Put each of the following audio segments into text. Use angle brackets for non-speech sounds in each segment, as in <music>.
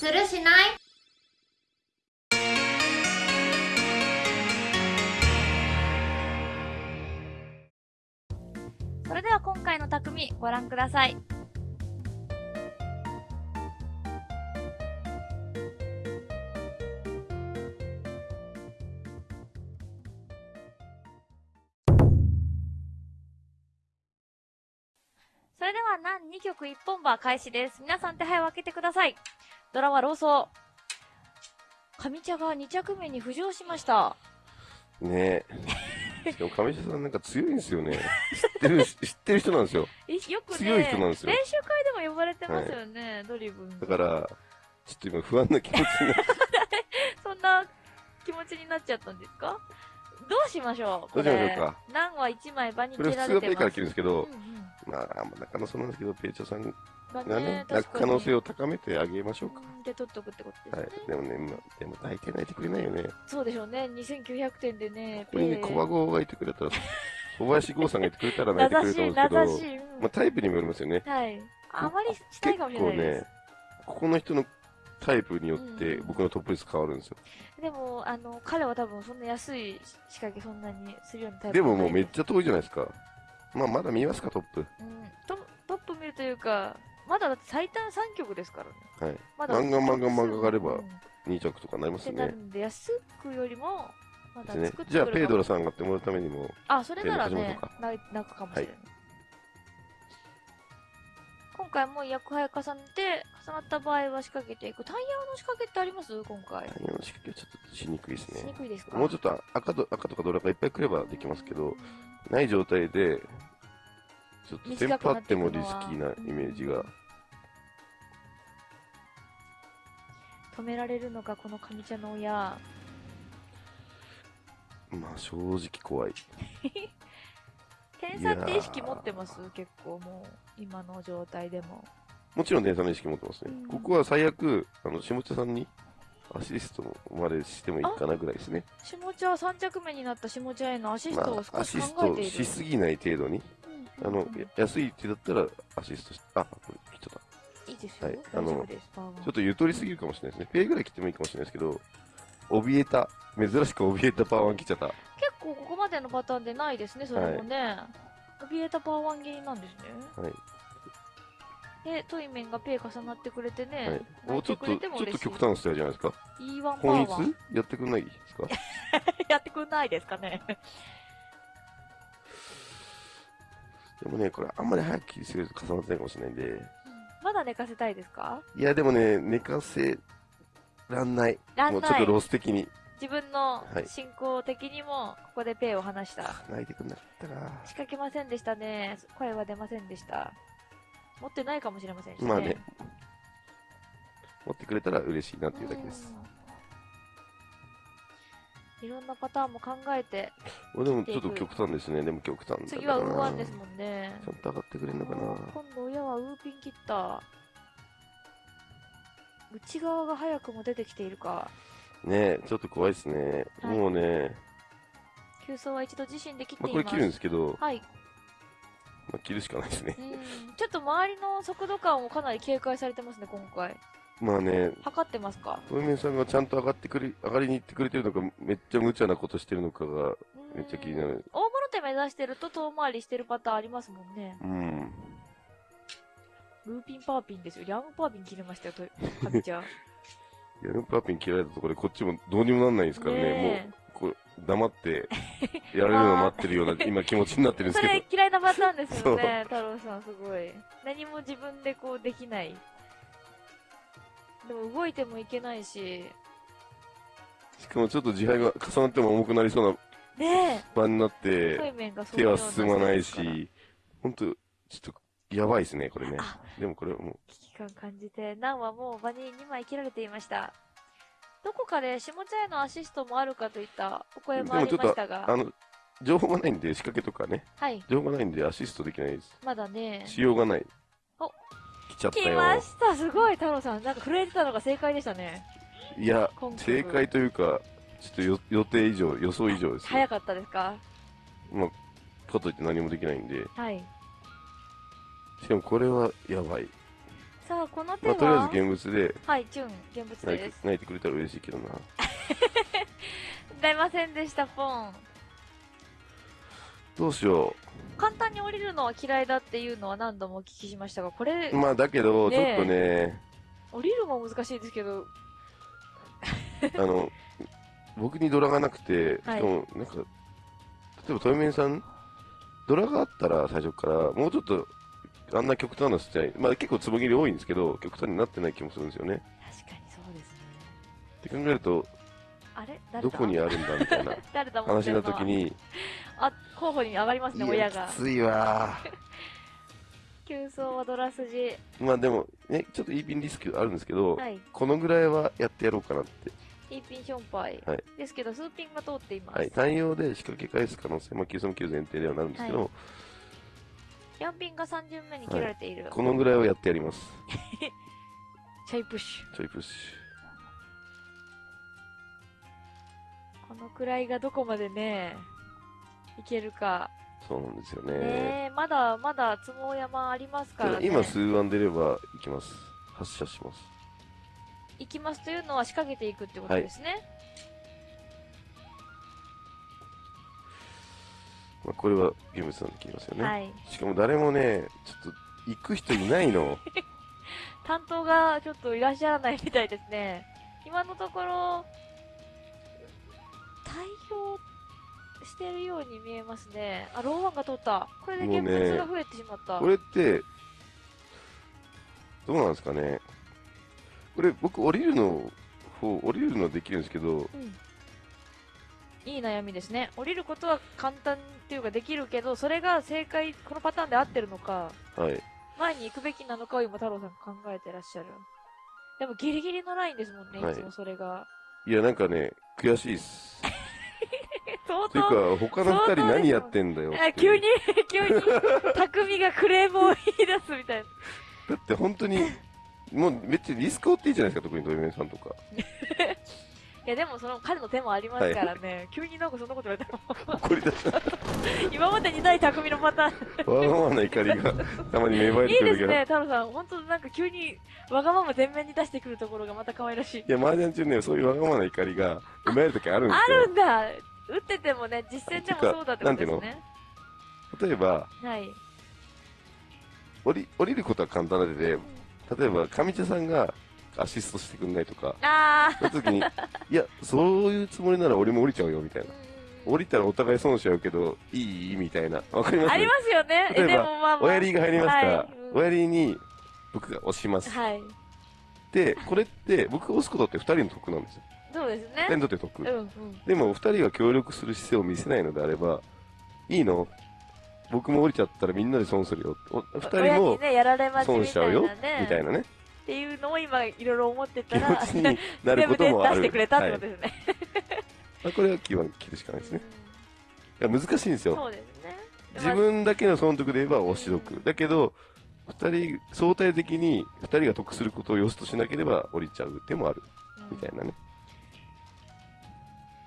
するしない？それでは今回の匠ご覧ください。それでは、何2曲1本馬開始です。皆さん手配を開けてください。ドラはローソ上茶が2着目に浮上しました。ねえ。<laughs> しかも上下さんなんか強いんですよね。知ってる、<laughs> 知ってる人なんですよ。えよくね、強い人なんですよ練習会でも呼ばれてますよね、ドリブン。だから、ちょっと今不安な気持ちになって。<laughs> そんな気持ちになっちゃったんですか？どうしましょうこれ。どうしましょうか何は1枚場にこれ。普通はペイから切るんですけどうん、うんまあ、中野そうなんですけど、ペイチャさんががね、泣く可能性を高めてあげましょうか。うんで、取っとくってことはいですね。。でもね、まあ、でも大体泣いてくれないよね。こそうでしょうね。2900点でね、こにね、小孫がいてくれたら、<laughs> 小林剛さんがいてくれたら泣いてくれると思うん名ですけし、うんまあタイプにもよりますよね。はい。あまりしたいかもしれないです。ここの人のタイプによってうん僕のトップ率変わるんですよ。でも、あの、彼は多分そんな安い仕掛けそんなにするようなタイプでももうめっゃ。ちゃ遠いじゃないですか。まあまだ見ますか、トップ。うん。トトップ見るというか、まだだって最短3曲ですからね。はい。まだ漫画漫画漫画があればうん2着とかなりますね。ってなるんで、安くよりも、まだ作って。じゃあ、ペイドラさん。んがってもらうためにも、あ、それならね泣くかもしれない。今回も役配重ねて、重なった場合は仕掛けていく。タイヤの仕掛けってあります？今回。タイヤの仕掛けはちょっとしにくいですしにね。くいですか？もうちょっと赤と赤とかドラがいっぱい来ればできますけどうん、ない状態で、ちょっとテンパってもリスキーなイメージが。止められるのか、この上茶の親。まあ正直怖い。<laughs> 点差って意識持ってます？結構もう、今の状態でも。もちろん点差の意識持ってますねうん。ここは最悪、あの、下茶さんにアシストまでしてもいいかなぐらいですね。下茶は3着目になった下茶へのアシスまトをあ、ア少しシス考えている。トしすぎない程度に。あの、や安い手だったらアシストし、あ、これ切っちゃった。いいですよ。はい大あのちょっとゆとりすぎるかもしれないですね。ペイぐらい切ってもいいかもしれないですけど、怯えた、珍しく怯えたパワーワン切っちゃった。結構ここまでのパターンでないですね、それもね。怯えたパワーワン切りなんですね。はい。で、トイメンがペイ重なってくれてね。はい。もうちょっと、ちょっと。極端なじゃないですか？E1 パーやってくんないですか？<laughs> やってくんないですかね。でもね、これあんまり早く切りすぎると重なってないかもしれないんで。まだ寝かせたいですか？いや、でもね、寝かせらんない。らないもうんちょっと。ロス的に。自分のはい進行的にも、ここでペイを離した。泣いてくんなかったな。仕掛けませんでしたね。声は出ませんでした。持ってないかもしれませんしね。まあね。持ってくれたら嬉しいなっていうだけです。うんいろんなパターンも考えて、俺でもちょっと極端ですね。でも極端。次はウーワンですもんね。ちゃんと上がってくれんのかな。今度親はウーピン切った。内側が早くも出てきているか。ねちょっと怖いですね。はいもうね、急走は一度自身で切っています。まあこれ切るんですけど、はい。まあ切るしかないですね。うん。ちょっと周りの速度感をかなり警戒されてますね、今回。まあね、測ってますか？トイメンさんがちゃんと上がってくれ、上がりに行ってくれてるのか、めっちゃ無茶なことしてるのかが、めっちゃ気になる。大物手目指してると遠回りしてるパターンありますもんね。うん。ルーピンパーピンですよ。リャンパーピン切れましたよ、と、かみちゃん。<laughs> パーピン切られたところでこっちもどうにもなんないですからね。ねもう、黙って、やられるのを待ってるような、<laughs> 今気持ちになってるんですそけれ嫌いなパターンですよね、太郎さん、すごい。何も自分でこうできない。でも動いてもいけないし。ど、しかもちょっと自敗が重なっても重くなりそうなね場になっえ、て、対面がそういう手は進まないし、ほんと、ちょっと、やばいですね、これねあ。でもこれはもから危機感感じて、ナンはもう場に2枚切られていました。どこかで下茶へのアシストもあるかといったおう、声もありましたあが、の、情報がないんで、仕掛けとかね、はい、情報がないんでアシストできないです。まだね。しようがない。お来ちゃった来まよ。したすごい太郎さんなんか震えてたのが正解でしたねいや、正解というか、ちょっとよ予定以上、予想以上ですね。早かったですか？まあ、かといって何もできないんで。はいしかもこれはやばい。さあ、この手まあ、は、とりあえず現物ではい、チュン、現物です。て泣いてくれたら嬉しいけどな。<laughs> 出ませんでした、ポン。どうしよ簡単に降りるのは嫌いだっていうのは何度もお聞きしましたが、これう。、まあ、だけど、ちねえょっとね、降りるも難しいですけど、<laughs> あの、僕にドラがなくて、しかはいも、なんか、例えば、トイメンさん、ドラがあったら、最初から、もうちょっと、あんな極端なスタイル、まあ結構つぼ切り多いんですけど、極端になってない気もするんですよね。確かにそうですね。って考えると、あれ？どこにあるんだみたいな <laughs> 話の時に、あ、候補に上がりますね、親がき。ついわ <laughs> 急走はドラ筋。ー。まあでも、ね、ちょっとイーピンリスクあるんですけど、はい。このぐらいはやってやろうかなって。イーピンションパイ。はいですけど、数ピンが通っています。はい。単用で仕掛け返す可能性、まあ、93級前提ではなるんですけど、は4ピンが3巡目に切られている。このぐらいはやってやります。<laughs> チャイプッシちょいプッシュ。このくらいがどこまでね、いけるか。ュ。そうなんですよね。ねえ、まだまだつも山ありますからね。今、数案出ればいきます。発射します。行きますというのは仕掛けていくってことですね。まあ、これはゲームさんで切りますよね。はい。しかも誰もね、ちょっと行く人いないの。<laughs> 担当がちょっといらっしゃらないみたいですね。今のところ、対応してるように見えますね。あ、ローワンが通った。これで現物が増えてしまった。これって、どうなんですかね。これ僕降りるの方、降りるのはできるんですけど、うんいい悩みですね。降りることは簡単っていうかできるけど、それが正解、このパターンで合ってるのか、はい。前に行くべきなのかを今太郎さん考えてらっしゃる。でもギリギリのラインですもんね、はいいつもそれが。いや、なんかね、悔しいっす。<laughs> 相という当、か、他の二人何やってんだよってあ急に、急に、匠がクレームを言い出すみたいな。だって本当に、もうめっちゃリスク負っていいじゃないですか、特にドリメンさんとか。<laughs> いやでもその彼の手もありますからね、<laughs> 急になんかそんなこと言われたら、怒り出した。<laughs> 今までにない匠のパターン。わがままな怒りがたまに芽生えいてくる時が。いですね、太郎さん。本当なんか急にわがまま全面に出してくるところがまた可愛らしい。いや、麻雀中ね、そういうわがままな怒りが生まれる時あるんであすよ。るんだ打っててもね、実践でもそうだってことですね。例えば、はい。降り、降りることは簡単なので、例えば、上茶さんがアシストしてくんないとか、あその時に、いや、そういうつもりなら俺も降りちゃうよ、みたいな。降りたらお互い損しちゃうけど、いい？みたいな。わかります？ありますよね。え例えばまあまあ。おやりが入りますか？ら、はいうんおやりに僕が押します。はい。で、これって、僕が押すことって二人の得なんですよ。そうです二人にね。とって得。うんうん。でも、二人が協力する姿勢を見せないのであれば、いいの？僕も降りちゃったらみんなで損するよ。お二人も損しちゃうよ。みたいなね、っていうのを今いろいろ思って気たら、持ちになることもある。出してくれたってはいことですね。まあこれは基本切るしかないですね。いや難しいんですよ。そうですね。自分だけの損得で言えば押し得。だけど、二人、相対的に二人が得することを良しとしなければ降りちゃう手もある。みたいなね。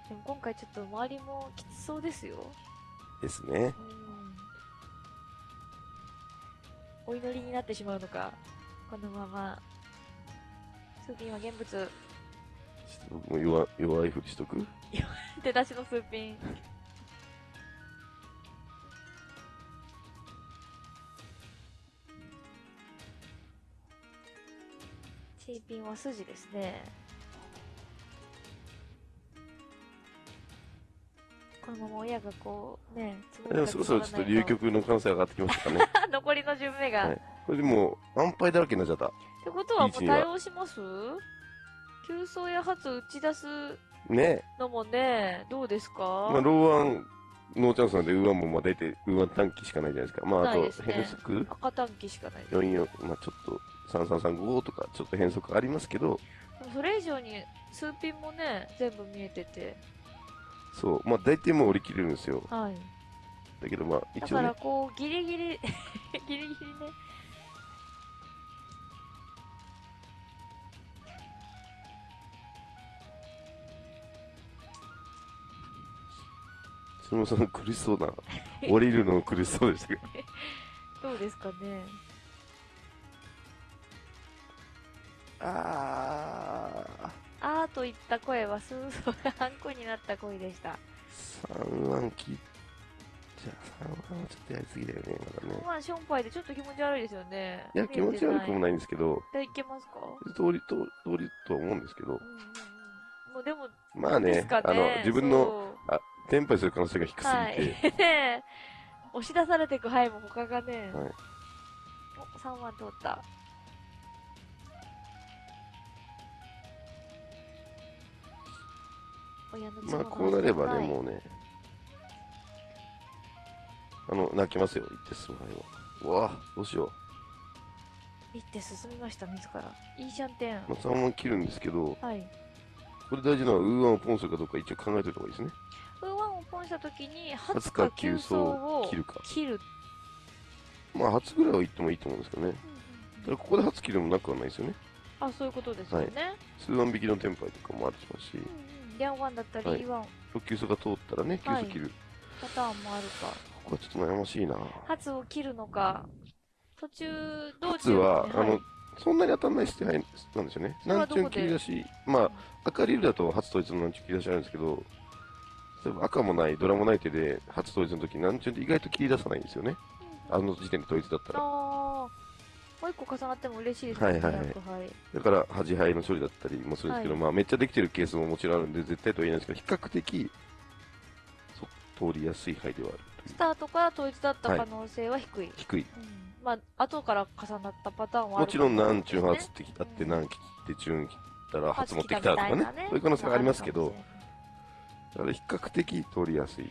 でも今回ちょっと周りもきつそうですよ。ですね。うん。お祈りになってしまうのか、このまま。スーピンは現物。ちょっと僕も弱弱いふりしとく？出だしのスーピン。チーピンは筋ですね。このまま親がこう、ね、でもそろそろちょっと流局の可能性上がってきましたかね。<laughs> 残りの順目が。はいこれでもう、安牌だらけになっちゃった。ってことはもう対応します？急走や発打ち出すねのもね、どうですか、まあ、ローワン、ノーチャンスなんで、ウーワンもまあ大体、ウーワン短期しかないじゃないですか。まあ、あとないです、ね赤短期しかない。44、まあちょっと、3335とか、ちょっと変則ありますけど、それ以上に数ピンもね、全部見えてて。そう、まあ大体もう降り切れるんですよ。はい。だけどまあ、だ一応ねから、こう、ギリギリ、<laughs> ギリギリね。そのその苦しそうな、降りるの苦しそうでしたけど。<laughs> どうですかね？ああーといった声はスーソーがあんこになった声でした。ー、3ワン切っじゃあ3ワンはちょっとやりすぎだよね、まだね。まあ、ションパイでちょっと気持ち悪いですよね。いや、気持ち悪くもい。ないんですけど、でいけますか？通りと、通りとは思うんですけどうん、うんうん。もうでも、まあねすか、あの、自分のそうテンパイする可能性が低すぎて、はい。<laughs> 押し出されていく範囲も他がね。はいお、3万通った。まあこうなればね、はいもうね、あの、泣きますよ、一定数杯は。うわどうしよ一手進みました、自ら。いいじゃんてん。う。まあ、3万切るんですけど、はい。これ大事なのは、ウーワンをポンするかどうか一応考えておいた方がいいですね。ウーワンをポンしたときに、初初かか急走を切るか切る。まあ、初ぐらいは言ってもいいと思うんですけどね。ただここで初切るもなくはないですよね。あ、そういうことですよね。数万引きのテンパイとかもあるしますしうん、うん。リャンワンだったり、はいイワン特急走が通ったらね、急はい走切る。パターンもあるか。ここはちょっと悩ましいな。初を切るのか、途中、道初中は、ねあの、そんなに当たんないしてなんですよね。南中切り出し、まあ、赤リールだと初統一の南中切り出しあるんですけど、例えば赤もない、ドラもない手で初統一の時南中って意外と切り出さないんですよね。あの時点で統一だったら。もう一個重なっても嬉しいですね。はいはいはいだから、端牌の処理だったりもするんですけど、はいまあ、めっちゃできてるケースももちろんあるんで、絶対とは言えないんですけど、比較的、そ通りやすい牌ではある。スタートから統一だった可能性は低い。低い。うんまあ、後から重なったパターンはあるもちろん、かも南中初ってきたって、南切って中切ったら初持ってきたとかねみいな。そういう可能性がありますけどだから比較的通りやすい。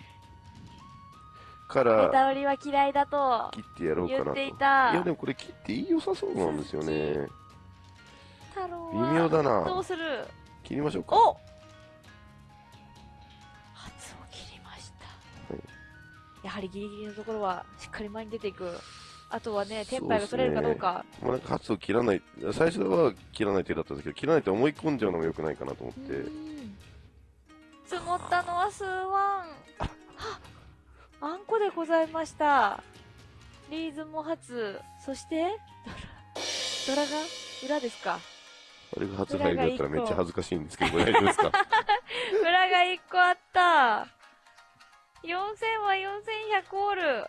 から、タ売りは嫌いだと切ってやろうかない。や、でもこれ切っていい良さそうなんですよね。太郎は微妙だな。どうする？切りましょうか。お初を切りました、はい。やはりギリギリのところはしっかり前に出ていく。あとはねテンパイが取れるかどうか。まあ、なんか初を切らない、最初は切らない手だったんですけど、切らないと思い込んじゃうのも良くないかなと思って。うん積もったのは数ワンああんこでございました。リーズも初。そしてドラドラが裏ですか。あれが初入りだったらめっちゃ恥ずかしいんですけど、大丈夫ですか？<laughs> 裏が1個あった。4000は4100オール。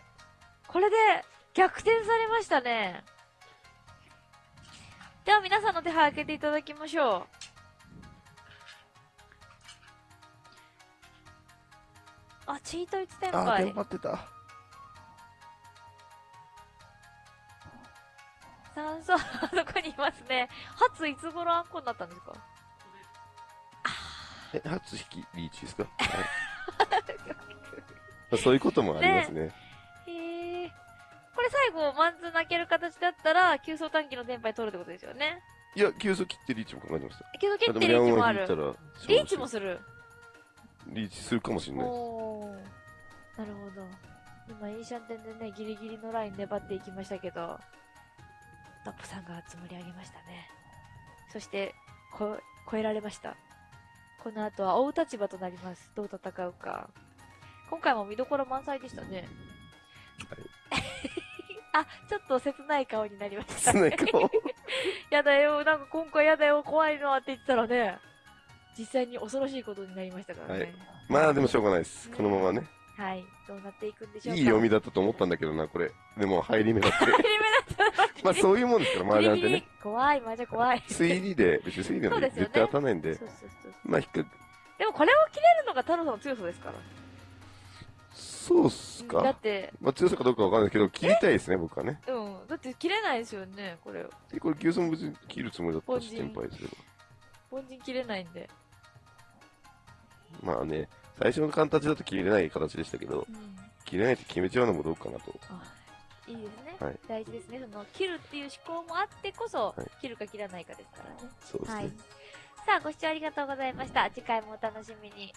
これで逆転されましたね。では皆さんの手配開けていただきましょうあチート1点あー、杯テンパってた。酸素あそこにいますね。初いつ頃あんこになったんですか？え、初引きリーチですか、はい。ま <laughs> あそういうこともありますね。へえこれ最後マンズ泣ける形だったら急走短期のテンパイ取るってことですよね。いや、急速切ってリーチも考えてました。けど蹴あってリーチもある。リーチもする？リーチするかもしれないです。なるほど。今イーシャンテンでねギリギリのライン粘っていきましたけどトップさんが積もり上げましたね。そしてこ超えられました。この後は追う立場となります。どう戦うか。今回も見どころ満載でしたね。<laughs> あちょっと切ない顔になりました。すね、顔。<laughs> やだよ、なんか今回やだよ、怖いのって言ってたらね、実際に恐ろしいことになりましたからね。まあでもしょうがないです。このままね。はい。どうなっていくんでしょうか？いい読みだったと思ったんだけどな、これ。でも入り目だって。入り目だった <laughs> まあそういうもんですから、<laughs> 麻雀ってね。怖い、マジ怖い。推理で、別に推理でそうですよね絶対当たんないんでそう、そうそう。まあ引っか、でもこれを切れるのが太郎さんの強さですから。そうっすだっか。て、まあ強さかどうかわかんないけど、切りたいですね、僕はね。うん。だって切れないですよね、これ。でこれ、牛損別に切るつもりだったし、凡人天敗すれ凡人切れないんで。ば。まあね、最初の形だと切れない形でしたけど、うん。切れないって決めちゃうのもどうかなと。あいいですね、はい大事ですね。その、切るっていう思考もあってこそ、はい切るか切らないかですからね。そうですね。はい。さあ、ご視聴ありがとうございました。次回もお楽しみに。